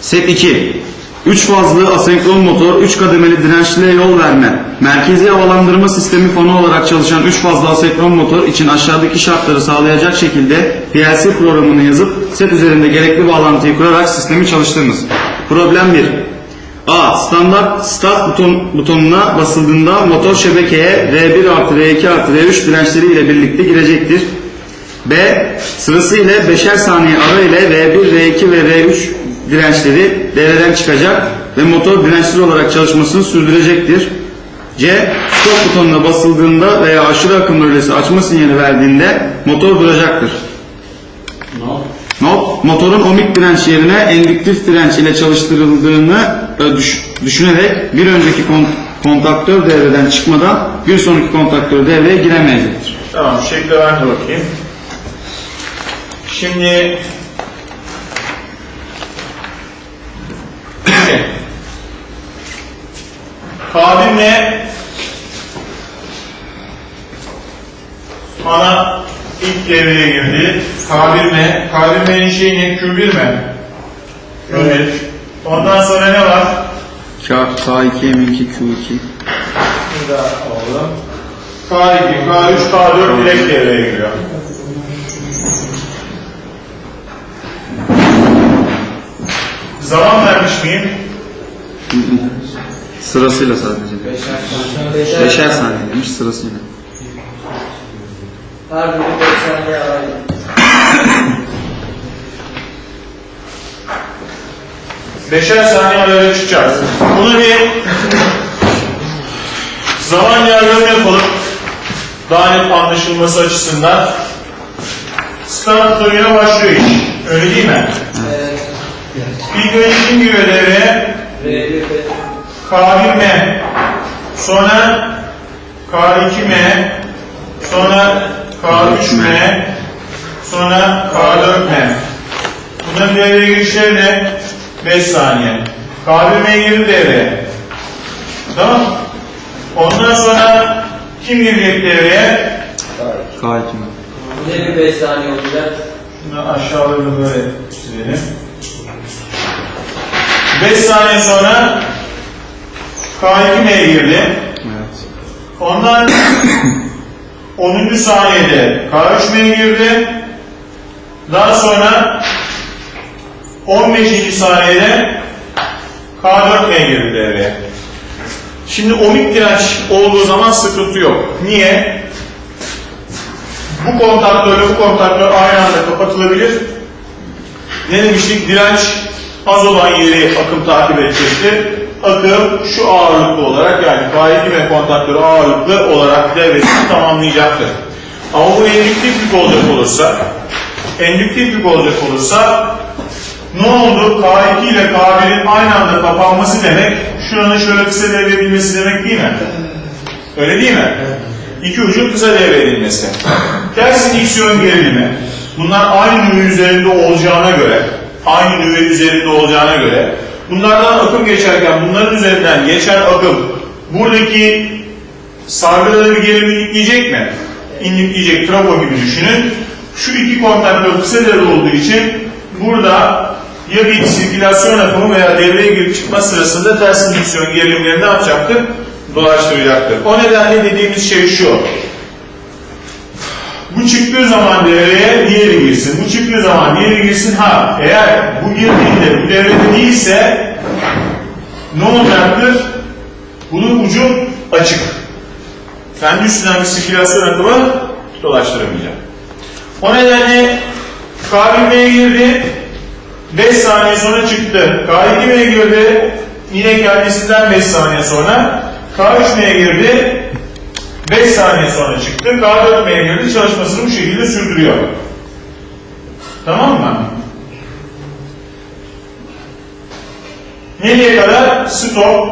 Set 2. 3 fazlı asenkron motor, 3 kademeli dirençliye yol verme. Merkezi havalandırma sistemi fonu olarak çalışan 3 fazlı asenkron motor için aşağıdaki şartları sağlayacak şekilde PLC programını yazıp set üzerinde gerekli bağlantıyı kurarak sistemi çalıştırınız. Problem 1. A. Standart start buton, butonuna basıldığında motor şebekeye R1 artı R2 artı R3 dirençleri ile birlikte girecektir. B. Sırasıyla 5'er saniye ara ile R1, R2 ve R3 dirençleri devreden çıkacak ve motor dirençsiz olarak çalışmasını sürdürecektir. C. Stop butonuna basıldığında veya aşırı akım rölesi açma sinyali verdiğinde motor duracaktır. Not, motorun omik direnç yerine endüktif direnç ile çalıştırıldığını düş- düşünerek bir önceki kon- kontaktör devreden çıkmadan bir sonraki kontaktör devreye giremeyecektir. Tamam, şekle ben de bakayım. Şimdi Kabimle ana ilk devreye girdi. Kabirme, kabirmenin şeyi ne? Q1 mi? Q1. Ondan sonra ne var? K, K2, M2, Q2. Burada alalım. K2, K3, K4 direkt devreye giriyor. Zaman vermiş miyim? Sırasıyla sadece. Beşer saniye demiş sırasıyla. Her biri 5 saniye. Beşer saniye araya çıkacağız. Bunu bir zaman yargılama yapalım. Daha net anlaşılması açısından. Start başlıyor iş. Öyle değil mi? Evet. R1 ve K1M, sonra K2M, sonra K3M, sonra K4M. Bunların devreye girişleri ne? 5 saniye. K1M girdi devreye. Tamam Ondan sonra kim girecek devreye? K2 mi? ne bir 5 saniye olacak? Şunu aşağılarını böyle çizelim. 5 saniye sonra K2M girdi. Evet. Ondan 10. saniyede K3M'ye girdi. Daha sonra 15. saniyede K4M'ye girdi devreye. Şimdi omik direnç olduğu zaman sıkıntı yok. Niye? Bu kontaktörle bu kontaktör aynı anda kapatılabilir. Ne demiştik? Direnç az olan yeri akım takip edecektir. Akım şu ağırlıklı olarak yani K2 ve kontaktörü ağırlıklı olarak devresini tamamlayacaktır. Ama bu endüktiflik olacak olursa endüktiflik olacak olursa ne oldu? K2 ile K1'in aynı anda kapanması demek şuranın şöyle kısa devredilmesi demek değil mi? Öyle değil mi? İki ucun kısa devredilmesi. Ters diksiyon gerilimi. Bunlar aynı nüve üzerinde olacağına göre, aynı nüve üzerinde olacağına göre, bunlardan akım geçerken bunların üzerinden geçen akım buradaki sargıları bir gerilim inikleyecek mi? İnikleyecek, trafo gibi düşünün. Şu iki kontaktör kısa olduğu için burada ya bir sirkülasyon akımı veya devreye girip çıkma sırasında ters diksiyon gerilimleri ne yapacaktır? Dolaştıracaktır. O nedenle dediğimiz şey şu. Bu çıktığı zaman devreye diğeri girsin. Bu çıktığı zaman diğeri girsin. Ha eğer bu girdiğinde bu devrede değilse ne olacaktır? Bunun ucu açık. Kendi üstünden bir sirkülasyon akımı dolaştıramayacak. O nedenle K1M'ye girdi. 5 saniye sonra çıktı. K2M'ye girdi. Yine kendisinden 5 saniye sonra. K3M'ye girdi. 5 saniye sonra çıktı. K4M'ye girdi. Çalışmasını bu şekilde sürdürüyor. Tamam mı? Nereye kadar? Stop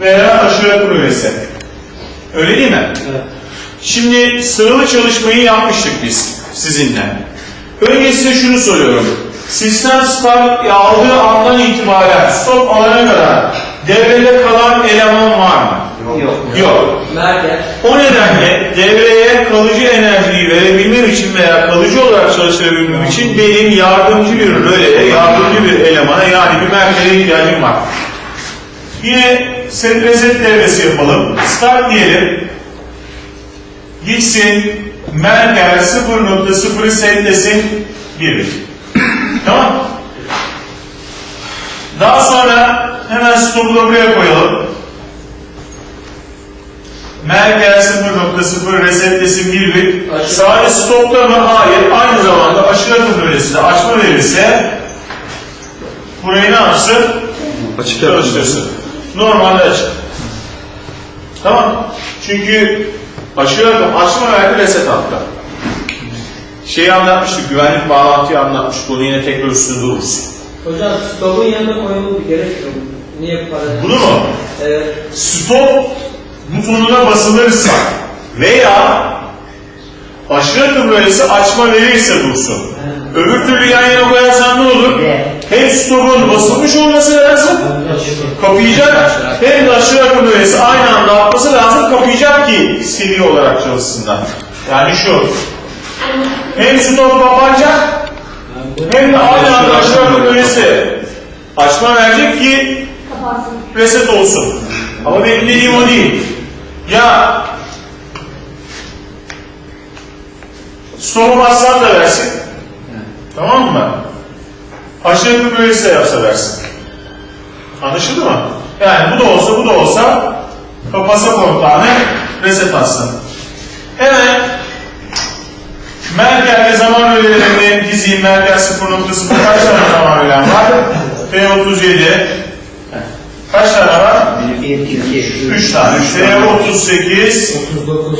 veya aşırı kulübesi. Öyle değil mi? Evet. Şimdi sıralı çalışmayı yapmıştık biz sizinle. Önce size şunu soruyorum. Sistem start aldığı andan itibaren stop alana kadar devrede kalan eleman var mı? Yok. Yok. Merkez. O nedenle devreye kalıcı enerjiyi verebilmem için veya kalıcı olarak çalıştırabilmem için benim yardımcı bir röleye, yardımcı bir merkeze ihtiyacım var. Yine set reset devresi yapalım. Start diyelim. Gitsin. Merker 0.0'ı setlesin. 1. tamam. Daha sonra hemen stopu da buraya koyalım. Merker 0.0 resetlesin 1 bit. Aşırı- Sadece stopta mı? Hayır. Aynı zamanda aşırı akım bölgesi de açma verirse burayı ne yapsın? Açık Çalıştırsın. Normalde açık. Tamam. Çünkü aşırı akım açma verdi reset hatta. Şeyi anlatmıştık, güvenlik bağlantıyı anlatmıştık. Onu yine tekrar üstünde durursun. Hocam stopun yanına koyulur bir gerek yok. Niye para? Bunu mu? Evet. Stop butonuna basılırsa veya aşırı bölgesi açma verirse dursun. Öbür türlü yan yana koyarsan ne olur? Hem stopun basılmış olması lazım, kapayacak, hem de aşırı akım bölgesi aynı anda atması lazım, kapayacak ki seri olarak çalışsınlar. Yani şu, hem stop kapanacak, hem de aynı anda aşırı akım bölgesi açma verecek ki reset olsun. Ama benim dediğim o değil. Ya stop'u bassan da versin. Tamam mı? Aşağı bir bölgesi de yapsa versin. Anlaşıldı mı? Yani bu da olsa bu da olsa kapasa kontağını reset atsın. Hemen Merkel'de zaman öğelerini dizeyim. Merkel 0.0 kaç tane zaman öğelen var? T37 Kaç tane var? 1, 2, 3 tane. T38 39.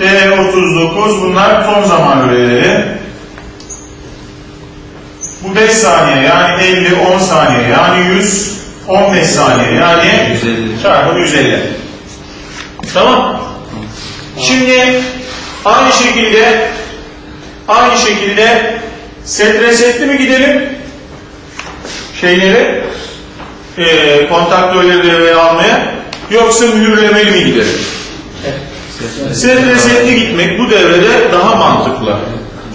T39 bunlar son zaman öğeleri. Bu 5 saniye yani 50, 10 saniye yani 100, 15 saniye yani 150. çarpı 150. Tamam. Şimdi aynı şekilde aynı şekilde set resetli mi gidelim? Şeyleri e, kontaktörleri devreye almaya yoksa mühürlemeli mi gidelim? Set resetli gitmek bu devrede daha mantıklı.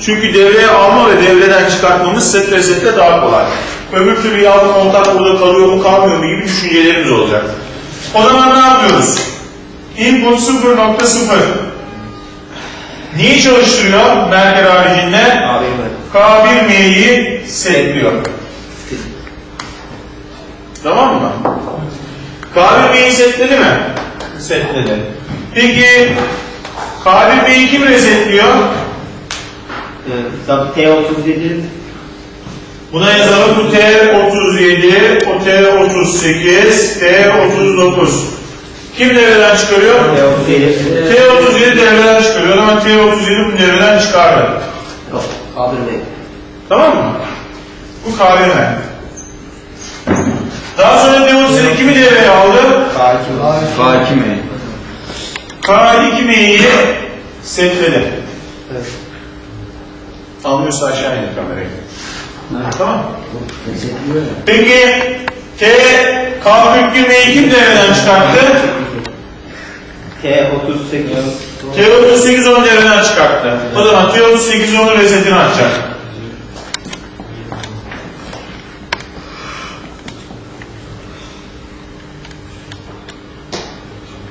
Çünkü devreye alma ve devreden çıkartmamız set resette daha kolay. Öbür türlü ya bu kontak burada kalıyor mu kalmıyor mu gibi düşüncelerimiz olacak. O zaman ne yapıyoruz? Input 0.0 Neyi çalıştırıyor Merker haricinde? Abi mi? K1M'yi setliyor. Tamam mı? K1M'yi setledi mi? Setledi. Peki K1M'yi kim resetliyor? Tabii T37 Buna yazalım bu T37, o T38, T39. Kim devreden çıkarıyor? T37 T37 devreden çıkarıyor ama T37 bu devreden çıkardı. Yok. Abi mi? Tamam mı? Bu KVM. Daha sonra T37 kimi devreye aldı? K2 K2 mi? K2M'yi setledi. Evet. Anlıyorsa aşağı indir kamerayı. Tamam. Resetliyor ya. Peki T K42M'yi kim devreden çıkarttı? T38 T38 onu devreden çıkarttı. O zaman T38 onun resetini açacak.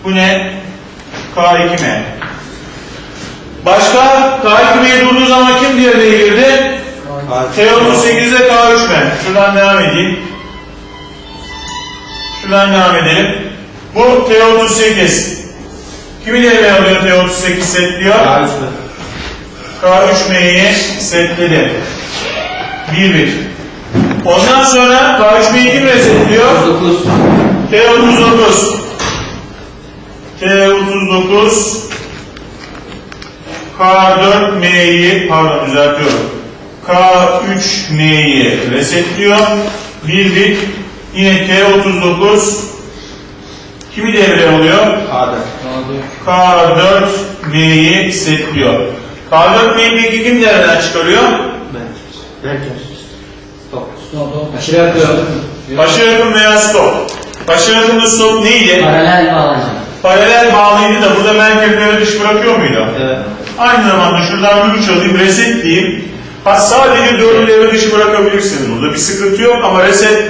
Bu ne? K2M. Başka K2M'ye durduğu zaman kim devreye girdi? T38'de K3M. Şuradan devam edeyim. Şuradan devam edelim. Bu T38. Kimi devreye alıyor T38 setliyor? K3 mü? K3M'yi setledi. 1 1. Ondan sonra K3M'yi kim resetliyor? 39. T39. T39 K4M'yi pardon düzeltiyorum. K3M'yi resetliyor. 1 1 yine T39 kimi devreye alıyor? K'da. K4M'yi setliyor. K4M'yi peki kim devreden çıkarıyor? Ben. Merkez. Stop. Aşırı yapıyorum. Aşırı akım veya stop. Aşırı akımda stop neydi? Paralel bağlanacak. Paralel bağlıydı da burada merkezleri dış bırakıyor muydu? Evet. Aynı zamanda şuradan bir uç alayım, reset diyeyim. Ha sadece dördü devre dışı bırakabilirsiniz burada. Bir sıkıntı yok ama reset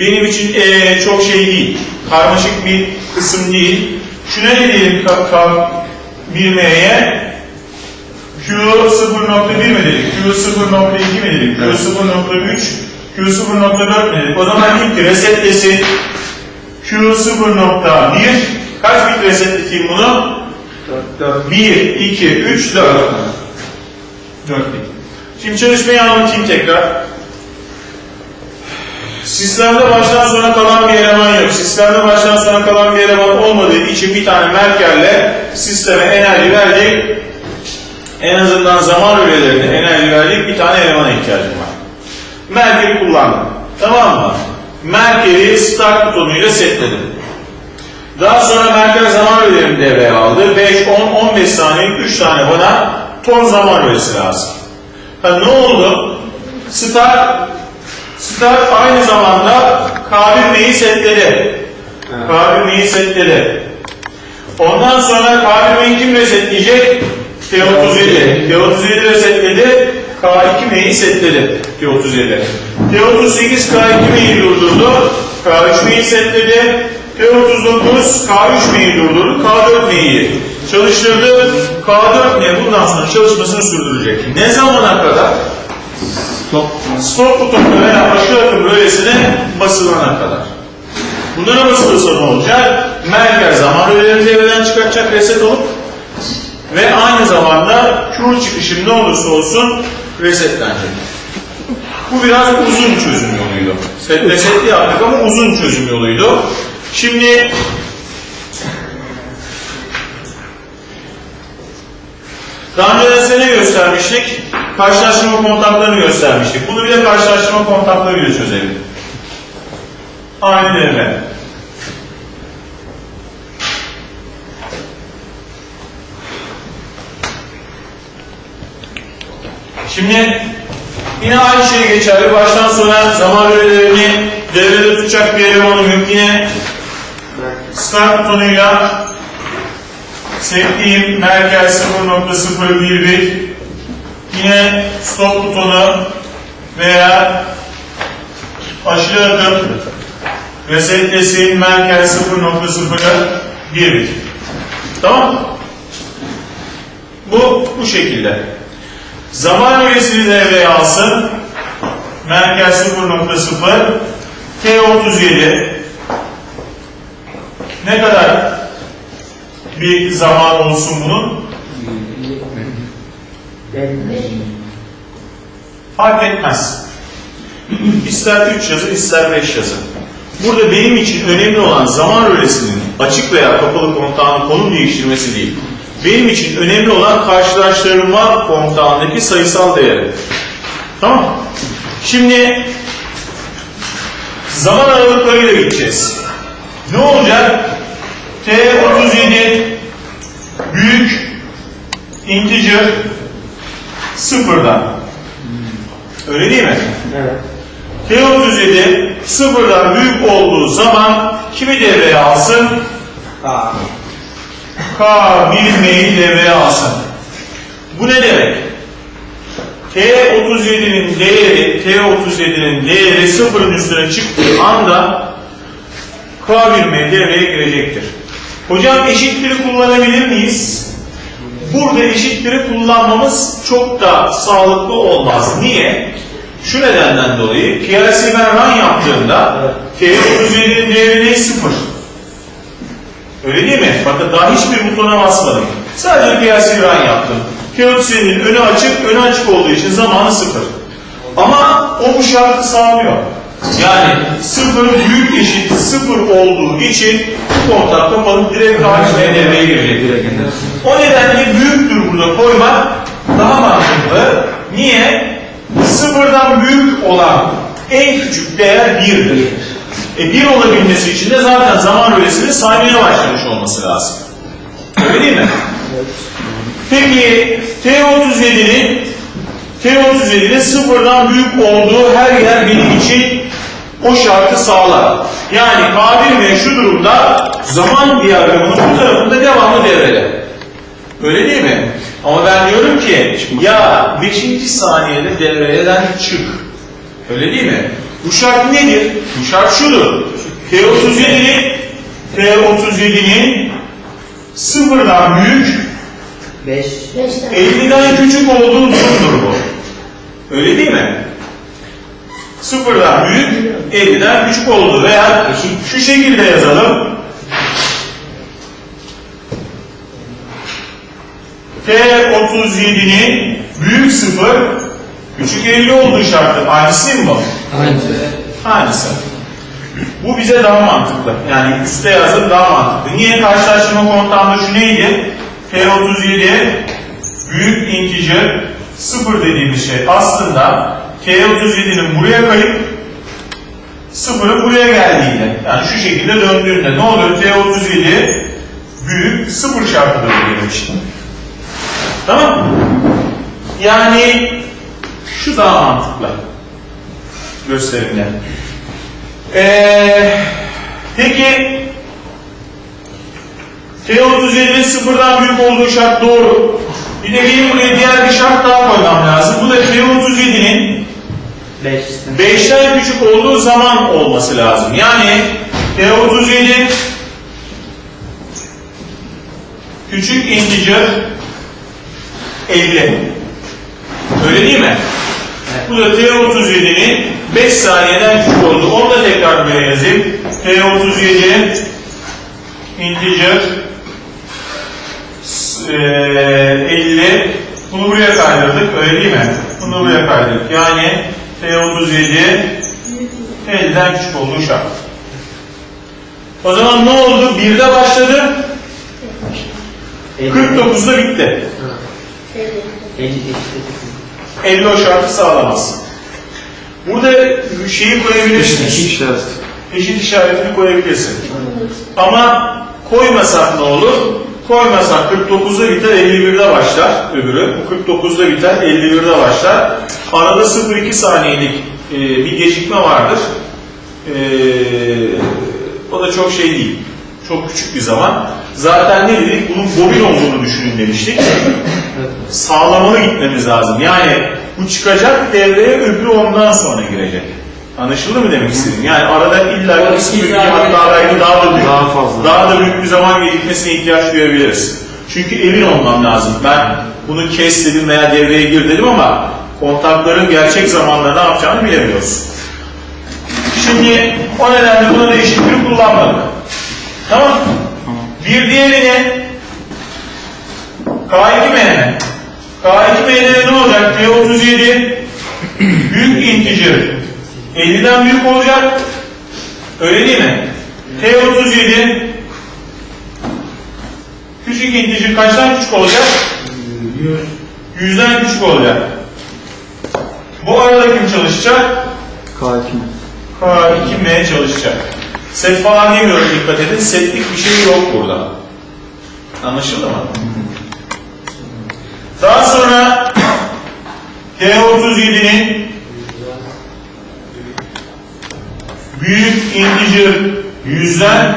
benim için eee, çok şey değil. Karmaşık bir kısım değil. Şuna ne diyelim K, K 1M'ye? Q 0.1 mi dedik? Q 0.2 mi dedik? Q 0.3, Q 0.4 mi dedik? O zaman diyeyim ki resetlesin Q 0.1 kaç bit resetleteyim bunu? 1, 2, 3, 4. 4 bit. Şimdi çalışmayı anlatayım tekrar. Sistemde baştan sona kalan bir eleman yok. Sistemde baştan sona kalan bir eleman olmadığı için bir tane merkerle sisteme enerji verecek. En azından zaman öğelerine enerji verecek bir tane elemana ihtiyacım var. Merkeri kullandım. Tamam mı? Merkeri start butonuyla setledim. Daha sonra merkez zaman öğelerini devreye aldı. 5, 10, 15 saniye 3 tane bana ton zaman öğesi lazım. Ha, ne oldu? Start Start aynı zamanda K1M'yi setledi. K1M'yi setledi. Ondan sonra K1M'yi kim resetleyecek? T37. T37 resetledi. K2M'yi setledi. T37. T38 K2M'yi durdurdu. K3M'yi setledi. T39 K3M'yi durdurdu. K4M'yi çalıştırdı. K4M bundan sonra çalışmasını sürdürecek. Ne zamana kadar? Stop butonuna veya aşağı akım öğesine basılana kadar. Bunlara basılırsa ne olacak? Merkez zaman öğelerini devreden çıkartacak reset olup ve aynı zamanda Q çıkışım ne olursa olsun resetlenecek. Bu biraz uzun çözüm yoluydu. Set resetli yaptık ama uzun çözüm yoluydu. Şimdi Daha önce size ne göstermiştik? Karşılaştırma kontaklarını göstermiştik. Bunu bir de karşılaştırma kontaklarıyla çözelim. Aynı devre. Şimdi yine aynı şey geçerli. Baştan sona zaman öğelerini devrede tutacak bir elemanım yok. Start butonuyla Setleyeyim merkez 0.011 yine stop butonu veya aşırı akım resetlesin merkez 0.01 Tamam Bu bu şekilde. Zaman öğesini devreye alsın. Merkez 0.0 T37 ne kadar bir zaman olsun bunun? Fark etmez. İster 3 yazı, ister 5 yazı. Burada benim için önemli olan zaman öğesinin açık veya kapalı komutanın konum değiştirmesi değil. Benim için önemli olan karşılaştırma komutandaki sayısal değeri. Tamam Şimdi zaman aralıklarıyla gideceğiz. Ne olacak? T37 büyük integer sıfırdan. Öyle değil mi? Evet. T37 sıfırdan büyük olduğu zaman kimi devreye alsın? Aa. K1M'yi devreye alsın. Bu ne demek? T37'nin değeri, T37'nin değeri sıfırın üstüne çıktığı anda K1M devreye girecektir. Hocam eşitleri kullanabilir miyiz? Burada eşitleri kullanmamız çok da sağlıklı olmaz. Niye? Şu nedenden dolayı PLC ben run yaptığımda T37'nin değeri ne? Sıfır. Öyle değil mi? Bakın daha hiçbir butona basmadım. Sadece PLC run yaptım. T37'nin önü açık, önü açık olduğu için zamanı sıfır. Ama o bu şartı sağlıyor. Yani sıfır büyük eşit sıfır olduğu için bu kontak kapalı direkt karşıya devreye girecek. O nedenle büyüktür burada koymak daha mantıklı. Niye? Sıfırdan büyük olan en küçük değer birdir. E bir olabilmesi için de zaten zaman öğesini saymaya başlamış olması lazım. Öyle değil mi? Peki T37'nin T37'nin sıfırdan büyük olduğu her yer benim için o şartı sağlar. Yani K1M şu durumda zaman diyagramının bu tarafında devamlı devrede. Öyle değil mi? Ama ben diyorum ki ya 5. saniyede devreden çık. Öyle değil mi? Bu şart nedir? Bu şart şudur. T37'nin T37'nin sıfırdan büyük 5. 50'den küçük olduğu durumdur bu. Öyle değil mi? Sıfırdan büyük, 50'den küçük olduğu veya şu şekilde yazalım. T37'nin büyük sıfır, küçük 50 olduğu şartı. Aynısı mi bu? Aynısı. Bu bize daha mantıklı. Yani üstte yazıp daha mantıklı. Niye karşılaştırma kontağında şu neydi? T37 büyük integer sıfır dediğimiz şey aslında T37'nin buraya kayıp sıfırın buraya geldiğinde yani şu şekilde döndüğünde ne oluyor? T37 büyük sıfır şartıdır benim için. Tamam mı? Yani şu daha mantıklı gösterimler. Ee, peki T37'nin sıfırdan büyük olduğu şart doğru. Bir de benim buraya diğer bir şart daha koymam lazım. Bu da T37'nin 5. 5'ten küçük olduğu zaman olması lazım. Yani T37 küçük integer 50. Öyle değil mi? Bu da T37'nin 5 saniyeden küçük olduğu. Onu da tekrar buraya yazayım. T37 integer eee, 50 bunu buraya kaydırdık öyle değil mi? Bunu buraya kaydırdık. Yani T37 50'den küçük olduğu şart. O zaman ne oldu? 1'de başladı. 49'da bitti. 50 geçti. 50 o şartı sağlamaz. Burada şeyi koyabilirsin. işaret. Eşit işaretini koyabilirsin. Ama koymasak ne olur? Koymasak 49'da biter 51'de başlar öbürü. Bu 49'da biter 51'de başlar. Arada 0-2 saniyelik e, bir gecikme vardır. E, o da çok şey değil. Çok küçük bir zaman. Zaten ne dedik? Bunun bobin olduğunu düşünün demiştik. Sağlamalı gitmemiz lazım. Yani bu çıkacak devreye öbürü ondan sonra girecek. Anlaşıldı mı demek istedim? Yani arada illa bir iki saniye- hatta belki daha da büyük, Daha fazla. daha da büyük bir zaman gecikmesine ihtiyaç duyabiliriz. Çünkü emin olmam lazım. Ben bunu kes dedim veya devreye gir dedim ama kontakların gerçek zamanda ne yapacağını bilemiyoruz. Şimdi o nedenle buna eşitleri kullanmadık. Tamam Bir diğerine K2M. K2M'de ne olacak? T37 büyük integer 50'den büyük olacak. Öyle değil mi? T37 küçük integer kaçtan küçük olacak? 100'den küçük olacak. Bu arada kim çalışacak? K2 K2M çalışacak. Set falan demiyorum dikkat edin. Setlik bir şey yok burada. Anlaşıldı mı? Daha sonra T37'nin büyük integer yüzden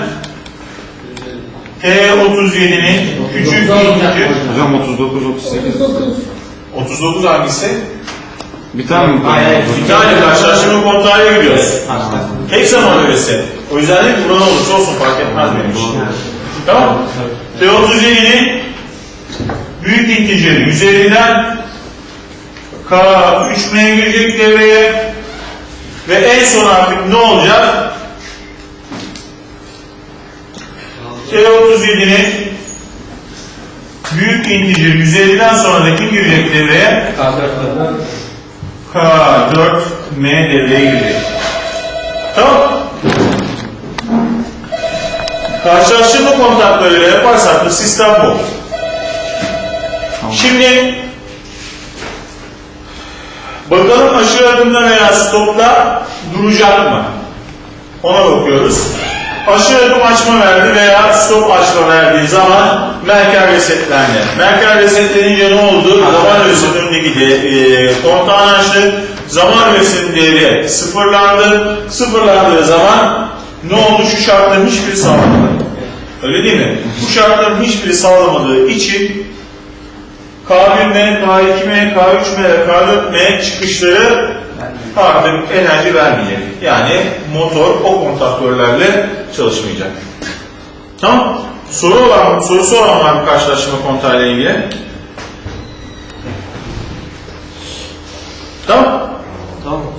T37'nin küçük integer Hocam 39 38. 39 hangisi? Bir tane mi? Hayır. Bir tane karşılaştırma kontrolüne gidiyoruz. Tek zaman öylesi. O yüzden de buran olursa olsun fark etmez benim için. Tamam T37'nin büyük integer 150'den K3M girecek devreye ve en son artık ne olacak? T37'nin büyük integer 150'den sonra da kim girecek devreye? Kaldırdı. K4M devreye girecek. Tamam. Karşılaştırma kontaklarıyla yaparsak da sistem bu. Şimdi bakalım aşırı adımda veya stopla duracak mı? Ona bakıyoruz. Aşırı adım açma verdi veya stop açma verdiği zaman Merkel resetlendi. Merkel resetlenince ne oldu? Zaman önündeki de, e, kontağını açtı. Zaman öresinin değeri sıfırlandı. Sıfırlandığı zaman ne oldu? Şu şartların hiçbiri sağlamadı. Öyle değil mi? Bu şartların hiçbiri sağlamadığı için K1M, K2M, K3M ve K4M çıkışları artık enerji vermeyecek. Yani motor o kontaktörlerle çalışmayacak. Tamam. Soru olan, sorusu olan var mı karşılaşma kontağıyla ilgili? Tamam.